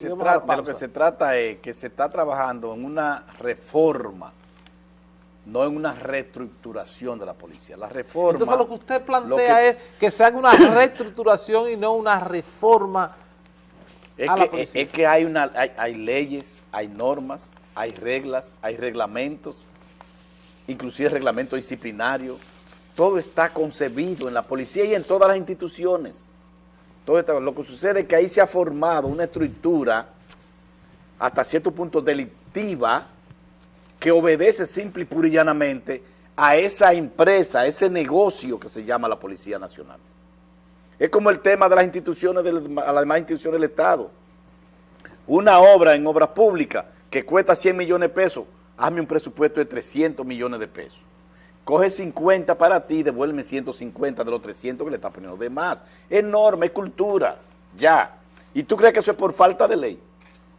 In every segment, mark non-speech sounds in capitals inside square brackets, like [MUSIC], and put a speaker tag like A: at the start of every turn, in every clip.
A: Se trata, de lo que se trata es que se está trabajando en una reforma, no en una reestructuración de la policía. La reforma...
B: Entonces lo que usted plantea es que se haga una reestructuración y no una reforma
A: es que, Es que hay, una, hay, leyes, hay normas, hay reglas, hay reglamentos, inclusive reglamento disciplinario. Todo está concebido en la policía y en todas las instituciones lo que sucede es que ahí se ha formado una estructura hasta cierto punto delictiva que obedece simple y pura a esa empresa, a ese negocio que se llama la Policía Nacional. Es como el tema de las instituciones, de las demás instituciones del Estado. Una obra en obras públicas que cuesta 100 millones de pesos, hazme un presupuesto de 300 millones de pesos coge 50 para ti, devuelve 150 de los 300 que le está poniendo de más. Es cultura, ya. ¿Y tú crees que eso es por falta de ley?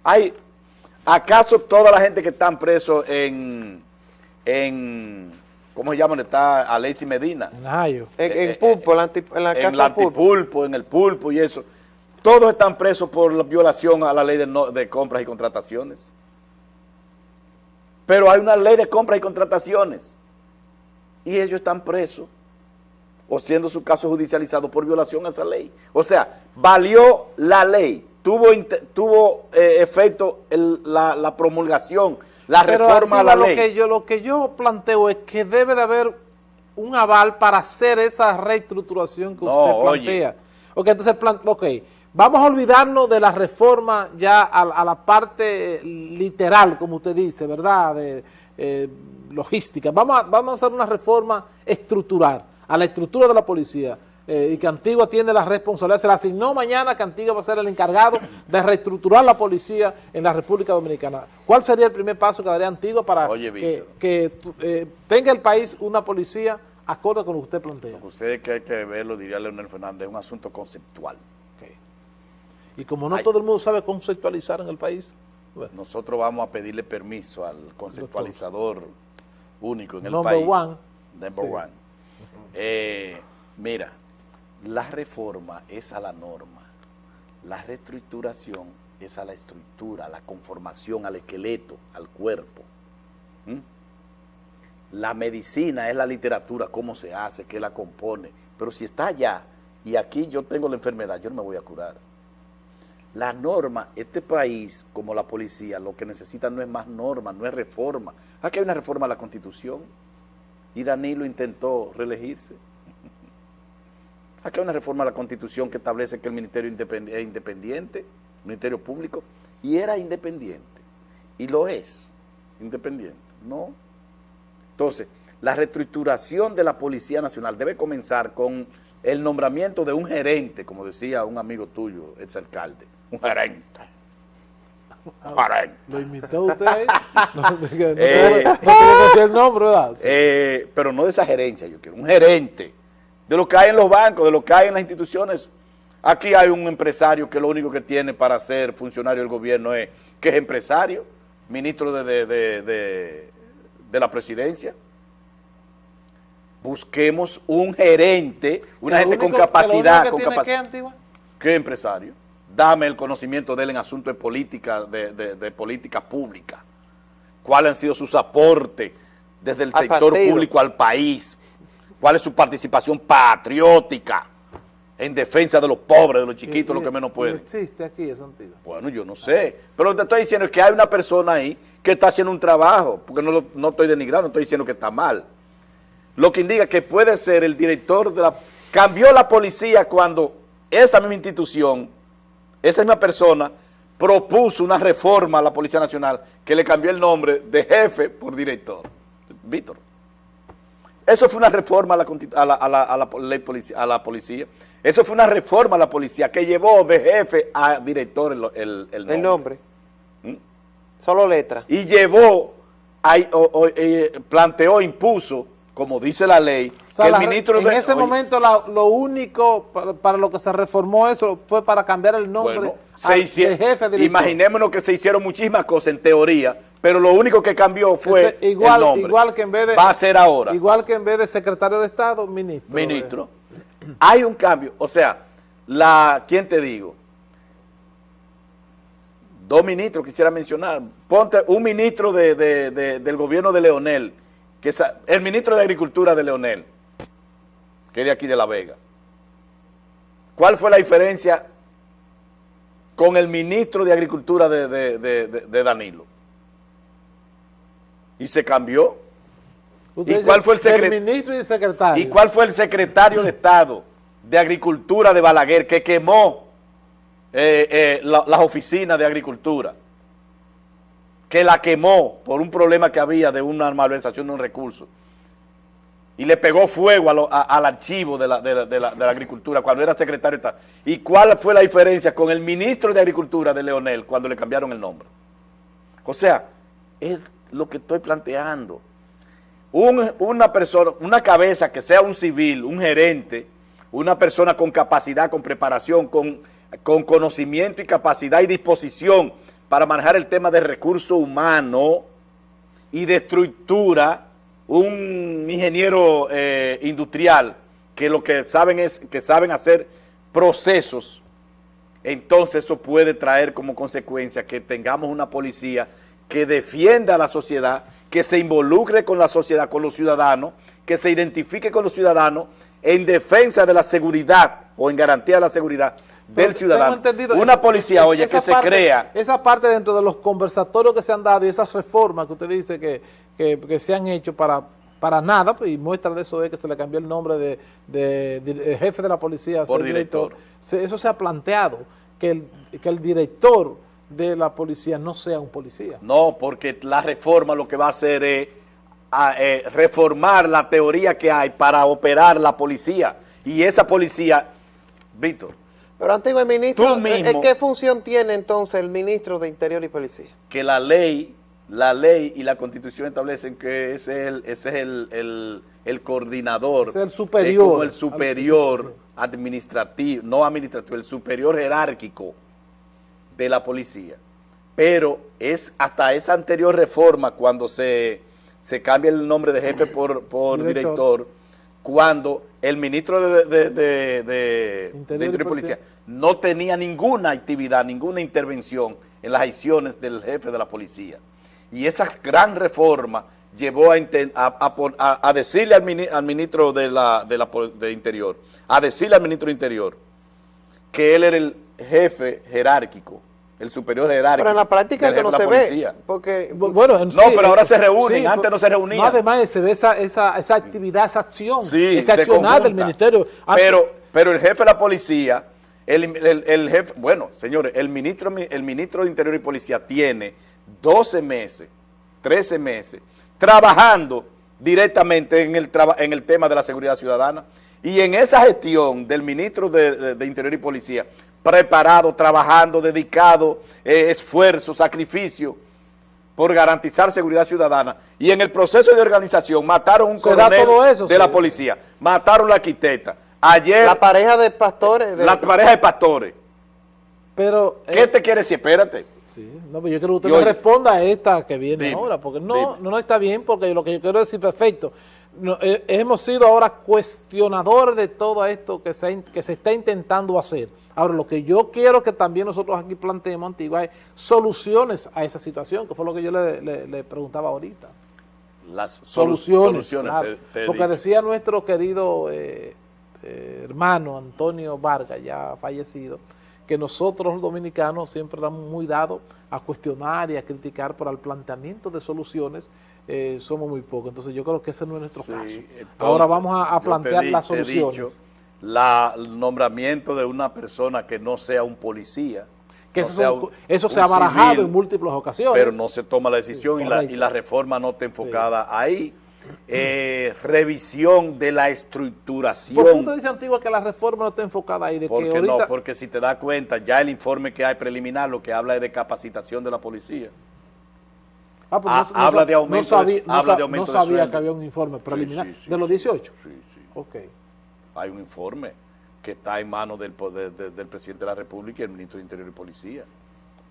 A: Hay, ¿Acaso toda la gente que están presos en, en ¿cómo se llama? Está Alexis Medina.
B: En En,
A: en, Pulpo, en la, en la en el antipulpo, en el pulpo y eso. Todos están presos por la violación a la ley de, de compras y contrataciones. Pero hay una ley de compras y contrataciones y ellos están presos o siendo su caso judicializado por violación a esa ley. O sea, valió la ley, tuvo, tuvo eh, efecto la, promulgación, la reforma a la ley.
B: Que yo, lo que yo planteo es que debe de haber un aval para hacer esa reestructuración que usted plantea. Ok, entonces, ok, vamos a olvidarnos de la reforma ya a, la parte literal, como usted dice, ¿verdad?, de, eh, logística. Vamos a, vamos a hacer una reforma estructural, a la estructura de la policía. Eh, y que Antigua tiene la responsabilidad, se la asignó mañana que Antigua va a ser el encargado de reestructurar la policía en la República Dominicana. ¿Cuál sería el primer paso que daría Antigua para que, eh, tenga el país una policía acorde con lo que usted plantea? Lo que
A: usted que hay que verlo, diría Leonel Fernández, es un asunto conceptual.
B: Y como no todo el mundo sabe conceptualizar en el país...
A: Nosotros vamos a pedirle permiso al conceptualizador único en el país.
B: One.
A: Number one. Eh, mira, la reforma es a la norma, la reestructuración es a la estructura, a la conformación, al esqueleto, al cuerpo. ¿Mm? La medicina es la literatura, cómo se hace, qué la compone. Pero si está allá y aquí yo tengo la enfermedad, yo no me voy a curar. La norma, este país, como la policía, lo que necesita no es más norma, no es reforma. Aquí hay una reforma a la Constitución y Danilo intentó reelegirse. [LAUGHS] Aquí hay una reforma a la Constitución que establece que el Ministerio es independiente, el Ministerio Público, y era independiente, y lo es, independiente, ¿no? Entonces, la reestructuración de la Policía Nacional debe comenzar con el nombramiento de un gerente, como decía un amigo tuyo, exalcalde, un gerente.
B: ¿Lo imitó usted? No, eh, no, el nombre, ¿verdad?
A: Eh, pero no de esa gerencia, yo quiero un gerente de lo que hay en los bancos, de lo que hay en las instituciones. Aquí hay un empresario que lo único que tiene para ser funcionario del gobierno es que es empresario, ministro de, de, de la presidencia busquemos un gerente, una gente con capacidad. con capacidad. ¿Qué, ¿Qué empresario? Dame el conocimiento de él en asuntos de política, de, de, política pública. ¿Cuáles han sido sus aportes desde el sector público al país? ¿Cuál es su participación patriótica en defensa de los pobres, de los chiquitos, los que menos pueden?
B: existe aquí eso antiguo?
A: Bueno, yo no sé. Pero lo que te estoy diciendo es que hay una persona ahí que está haciendo un trabajo, porque no, no estoy denigrando, no estoy diciendo que está mal lo que indica que puede ser el director de la... Cambió la policía cuando esa misma institución, esa misma persona, propuso una reforma a la Policía Nacional que le cambió el nombre de jefe por director. Víctor. Eso fue una reforma a la, a la, policía, a la policía. Eso fue una reforma a la policía que llevó de jefe a director el, nombre.
B: El nombre.
A: ¿Mm?
B: Solo letra.
A: Y llevó, eh, planteó, impuso como dice la ley,
B: que el ministro... En ese momento lo único para, lo que se reformó eso fue para cambiar el nombre
A: al, jefe de Imaginémonos que se hicieron muchísimas cosas en teoría, pero lo único que cambió fue
B: igual,
A: el nombre.
B: Igual que en vez de...
A: Va a ser ahora.
B: Igual que en vez de secretario de Estado, ministro.
A: Ministro. [CLEARS THROAT] Hay un cambio. O sea, la... ¿Quién te digo? dos ministros quisiera mencionar. Ponte un ministro del gobierno de Leonel, que es el ministro de Agricultura de Leonel, que es de aquí de La Vega. ¿Cuál fue la diferencia con el ministro de Agricultura de, Danilo? Y se cambió. ¿Y cuál fue el, ministro y secretario? ¿Y cuál fue el secretario de Estado de Agricultura de Balaguer que quemó eh, eh, las oficinas de agricultura, que la quemó por un problema que había de una malversación de un recurso, y le pegó fuego al archivo de la, agricultura cuando era secretario de Estado. ¿Y cuál fue la diferencia con el ministro de Agricultura de Leonel cuando le cambiaron el nombre? O sea, es lo que estoy planteando. una persona, una cabeza que sea un civil, un gerente, una persona con capacidad, con preparación, con con conocimiento y capacidad y disposición para manejar el tema de recurso humano y de estructura, un ingeniero eh, industrial que lo que saben es que saben hacer procesos, entonces eso puede traer como consecuencia que tengamos una policía que defienda a la sociedad, que se involucre con la sociedad, con los ciudadanos, que se identifique con los ciudadanos en defensa de la seguridad o en garantía de la seguridad del ciudadano. Una policía, oye, que se crea.
B: Esa parte dentro de los conversatorios que se han dado y esas reformas que usted dice que, se han hecho para, para nada, pues, y muestra de eso es que se le cambió el nombre de, jefe de la policía.
A: Por director.
B: eso se ha planteado, que el, que el director de la policía no sea un policía.
A: No, porque la reforma lo que va a hacer es eh, reformar la teoría que hay para operar la policía. Y esa policía, Víctor,
C: pero antiguo ministro, eh, eh, ¿qué función tiene entonces el ministro de Interior y Policía?
A: Que la ley, la ley y la constitución establecen que ese es el, ese es el, el, coordinador.
B: Es el superior.
A: como el superior administrativo, no administrativo, el superior jerárquico de la policía. Pero es hasta esa anterior reforma cuando se, se cambia el nombre de jefe por, por director cuando el ministro de, Interior, y Policía no tenía ninguna actividad, ninguna intervención en las acciones del jefe de la policía. Y esa gran reforma llevó a, decirle al, ministro de, la, de, Interior, a decirle al ministro de Interior que él era el jefe jerárquico el superior jerárquico.
C: Pero en la práctica eso no se ve. Porque,
A: bueno, no, pero ahora se reúnen, antes no se reunían.
B: además se ve esa, esa, esa actividad, esa acción, esa accionar del ministerio.
A: Pero, pero el jefe de la policía, el, el, jefe, bueno, señores, el ministro, el ministro de Interior y Policía tiene 12 meses, 13 meses, trabajando directamente en el, en el tema de la seguridad ciudadana. Y en esa gestión del ministro de Interior y Policía, preparado, trabajando, dedicado, eh, esfuerzo, sacrificio por garantizar seguridad ciudadana. Y en el proceso de organización mataron un coronel de la policía, mataron la arquitecta. Ayer...
C: La pareja de pastores.
A: la pareja de pastores.
B: Pero...
A: ¿Qué eh, te quiere decir? Espérate.
B: Sí, no, pero yo quiero que usted me responda a esta que viene ahora, porque no, no, está bien, porque lo que yo quiero decir, perfecto, eh, hemos sido ahora cuestionadores de todo esto que se, que se está intentando hacer. Ahora, lo que yo quiero que también nosotros aquí planteemos, Antigua, es soluciones a esa situación, que fue lo que yo le, preguntaba ahorita.
A: Las soluciones,
B: porque decía nuestro querido eh, eh, hermano Antonio Vargas, ya fallecido, que nosotros los dominicanos siempre estamos muy dados a cuestionar y a criticar, por el planteamiento de soluciones eh, somos muy pocos. Entonces yo creo que ese no es nuestro caso. Ahora vamos a, plantear las soluciones
A: el nombramiento de una persona que no sea un policía.
B: Que eso, se ha barajado en múltiples ocasiones.
A: Pero no se toma la decisión y, la, reforma no está enfocada ahí. Eh, revisión de la estructuración. ¿Por
B: qué usted dice, Antigua, que la reforma no está enfocada ahí?
A: De porque no, porque si te das cuenta, ya el informe que hay preliminar lo que habla es de capitación de la policía.
B: Ah, pues ah, habla de aumento, sabía, habla de aumento no sabía que había un informe preliminar de los 18.
A: Sí, sí. Ok hay un informe que está en manos del, del presidente de la República y el ministro de Interior y Policía,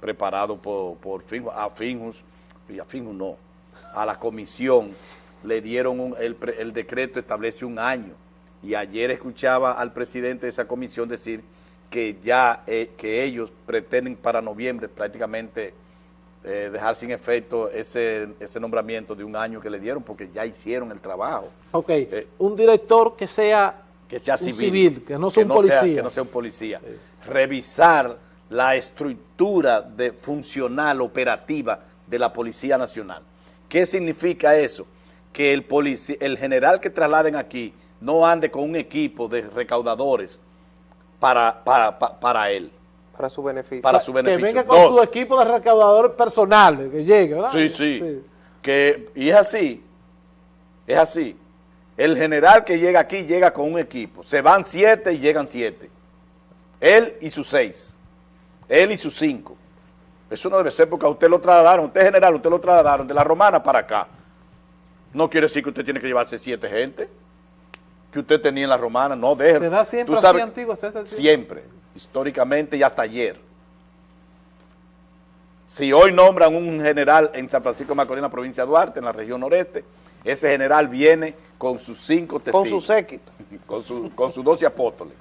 A: preparado por, por Finjus, a Finjus, y a Finjus no, a la comisión le dieron el, decreto establece un año y ayer escuchaba al presidente de esa comisión decir que ya eh, que ellos pretenden para noviembre prácticamente eh, dejar sin efecto ese, ese nombramiento de un año que le dieron porque ya hicieron el trabajo.
B: Ok, eh, un director que sea,
A: que sea civil,
B: que no sea un policía.
A: que no sea un policía. Revisar la estructura de funcional, operativa de la Policía Nacional. ¿Qué significa eso? Que el, el general que trasladen aquí no ande con un equipo de recaudadores para, para, para él.
C: Para su beneficio.
A: Para su beneficio.
B: Que venga con su equipo de recaudadores personales, que llegue, ¿verdad?
A: Sí, sí, Que, y es así, es así. El general que llega aquí llega con un equipo. Se van siete y llegan siete. Él y sus seis. Él y sus cinco. Eso no debe ser porque a usted lo trasladaron, usted general, usted lo trasladaron de la romana para acá. No quiere decir que usted tiene que llevarse siete gente que usted tenía en la romana, no deje.
B: ¿Se da siempre así antiguo,
A: Siempre, históricamente y hasta ayer. Si hoy nombran un general en San Francisco de Macorís, en la provincia de Duarte, en la región noreste, ese general viene con sus cinco testigos.
C: Con su séquito. [LAUGHS]
A: Con, su, con sus doce apóstoles.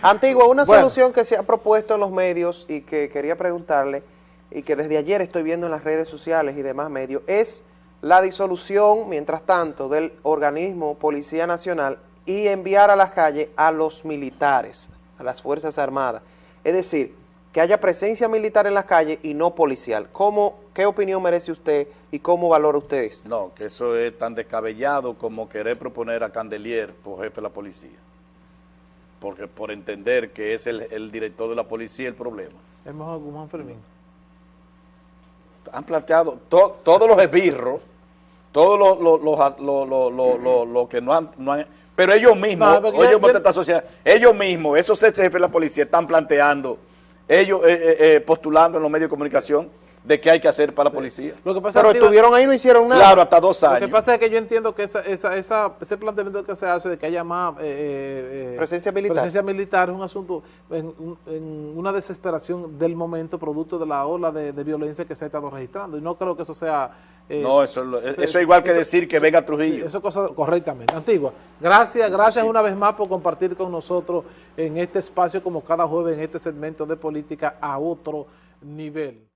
C: Antiguo, una solución que se ha propuesto en los medios y que quería preguntarle, y que desde ayer estoy viendo en las redes sociales y demás medios, es la disolución, mientras tanto, del organismo Policía Nacional y enviar a las calles a los militares, a las Fuerzas Armadas. Es decir, que haya presencia militar en las calles y no policial. ¿Cómo, ¿Qué opinión merece usted y cómo valora usted esto?
A: No, que eso es tan descabellado como querer proponer a Candelier por jefe de la policía. Porque por entender que es el, director de la policía el problema.
B: Es mejor Guzmán Fermín.
A: Han planteado todos los esbirros todos los lo, lo, que no han, pero ellos mismos, ellos mismos, esos jefes de la policía están planteando, ellos eh, eh, eh, postulando en los medios de comunicación de qué hay que hacer para la policía.
C: Lo que pasa Pero estuvieron ahí y no hicieron nada.
A: Claro, hasta dos años.
B: Lo que pasa es que yo entiendo que esa, esa, esa, ese planteamiento que se hace de que haya más
C: presencia militar
B: presencia militar es un asunto en, en, una desesperación del momento producto de la ola de, de, violencia que se ha estado registrando. Y no creo que eso sea
A: eh, no, eso, es igual que decir que venga Trujillo.
B: Eso es cosa correctamente. Antigua, gracias, gracias una vez más por compartir con nosotros en este espacio como cada jueves en este segmento de política a otro nivel.